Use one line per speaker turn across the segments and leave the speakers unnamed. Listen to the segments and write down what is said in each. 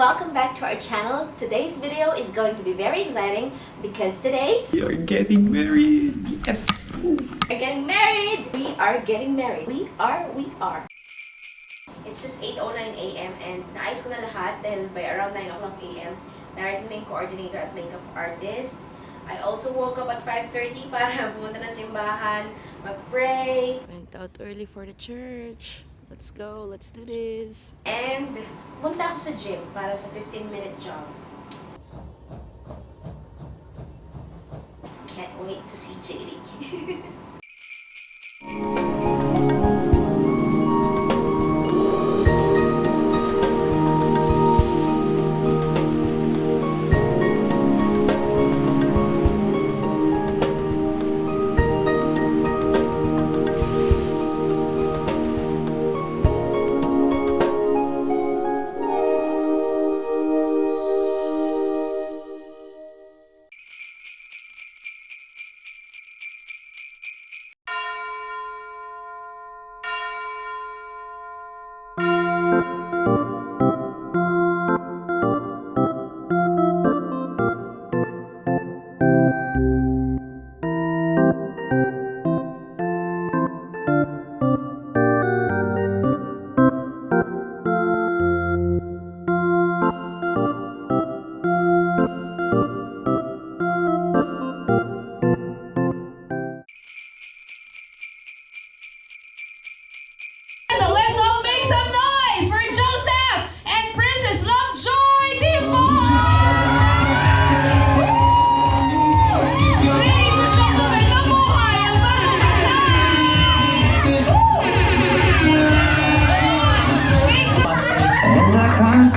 welcome back to our channel. Today's video is going to be very exciting because today
We are getting married. Yes.
we're getting married! We are getting married. We are, we are. It's just 8.09 a.m. and naayos ko na lahat dahil by around 9 o'clock a.m. Narating na yung coordinator at makeup artist. I also woke up at 5.30 para pumunta na simbahan, mag-pray,
Went out early for the church. Let's go. Let's do this.
and punta ako sa gym para sa 15-minute jog. Can't wait to see JD.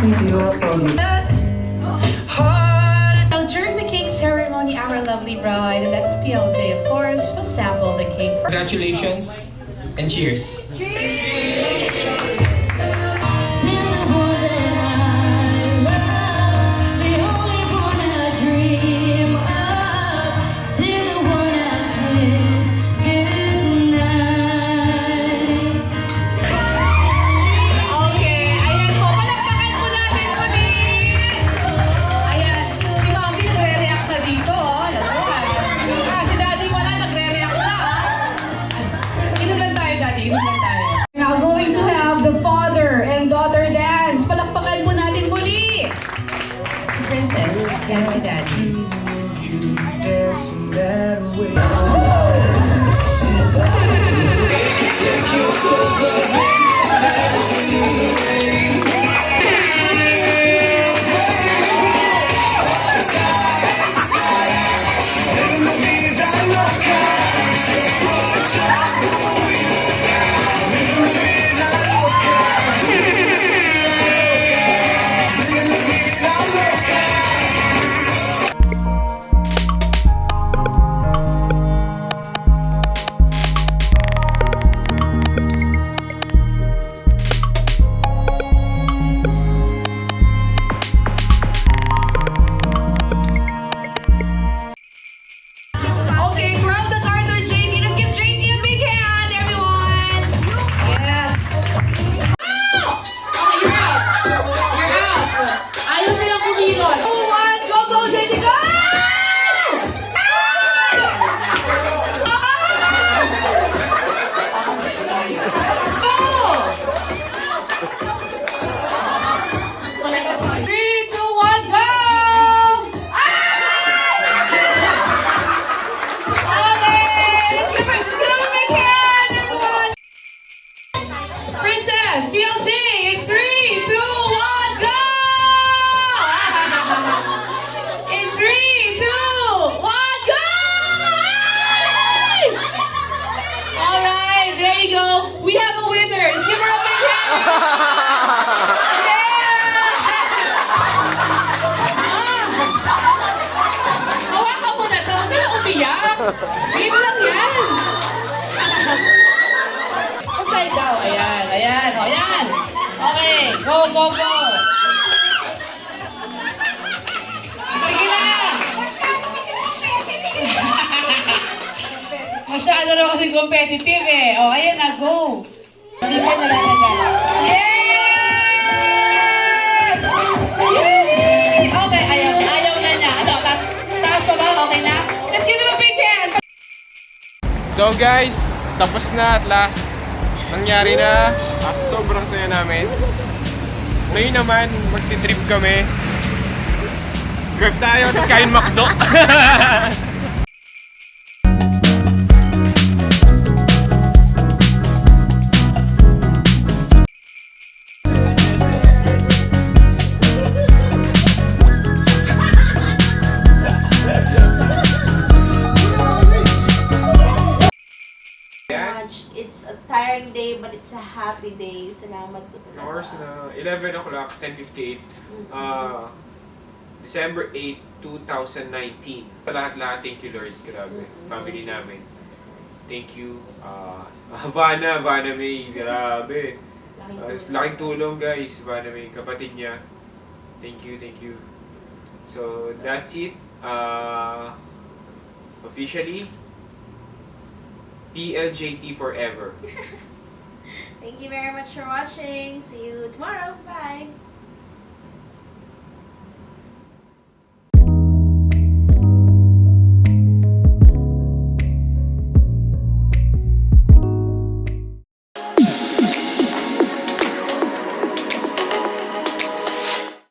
That comes with your phone.
Now, during the cake ceremony, our lovely bride, and that's PLJ, of course, will sample the cake.
Congratulations and cheers.
Okay, that you, you dancing that way. Go, go, go! Sige na! Masyado raw kasi competitive eh. O, oh, ayan na, go! Hindi pa nalalaga. Yes! Yay! Okay, ayaw. Ayaw na niya. Ano, ta taas pa ba? Okay na? Let's give him a big hand!
So guys, tapos na at last. Nangyari na. At sobrang saya namin. Ngayon naman, magti-trip kami. Grab tayo, tapos kain McDo.
tiring day, but it's a happy day. Salamat po talaga.
Hours na 11 o'clock, 10.58. Uh, December 8, 2019. Sa lahat-lahat, thank you Lord. Grabe. Family namin. Thank you. Uh, Havana, Havana May. Grabe. Uh, laking tulong guys. Havana May. Kapatid niya. Thank you, thank you. So, that's it. Uh, officially, PLJT forever.
Thank you very much for watching. See you tomorrow. Bye.